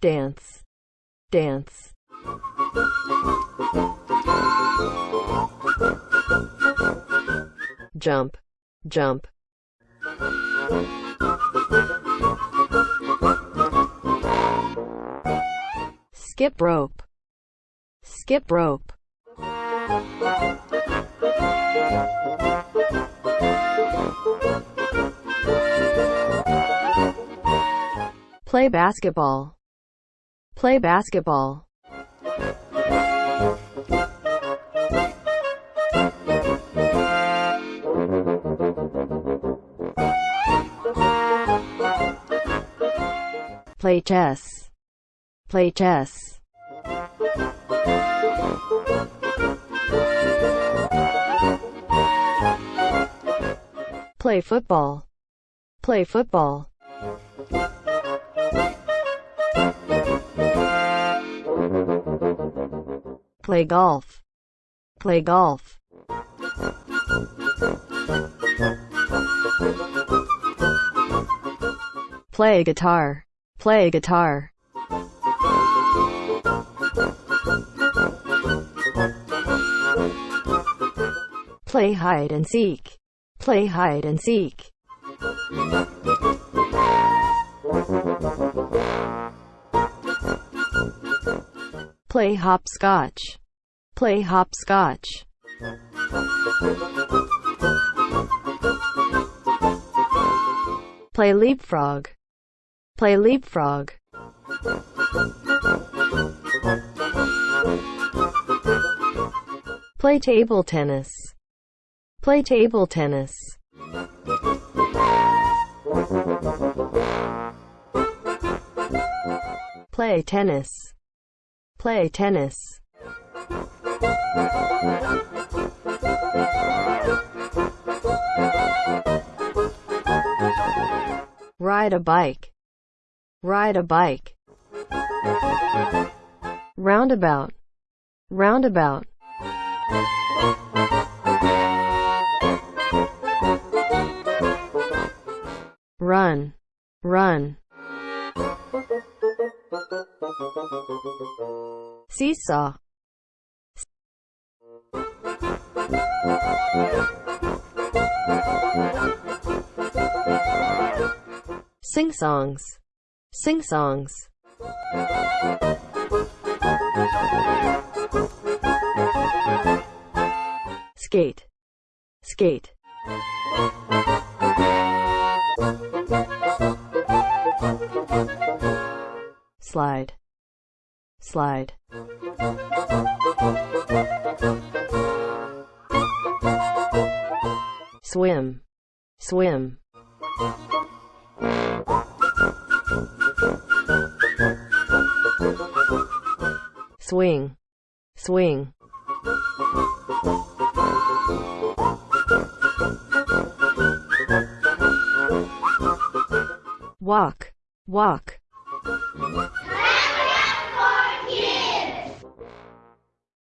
dance. Dance. jump. Jump. Skip rope. Skip rope. Play basketball play basketball. Play chess. Play chess. Play football. Play football play golf. Play golf. Play guitar. Play guitar. Play hide and seek. Play hide and seek. Play hopscotch play hopscotch. Play leapfrog. Play leapfrog. Play table tennis. Play table tennis. Play tennis. Play tennis ride a bike. Ride a bike. Roundabout. Roundabout. Run. Run. Seesaw sing songs. Sing songs. Skate. Skate. Slide. Slide swim. Swim. Swing. Swing. Walk. Walk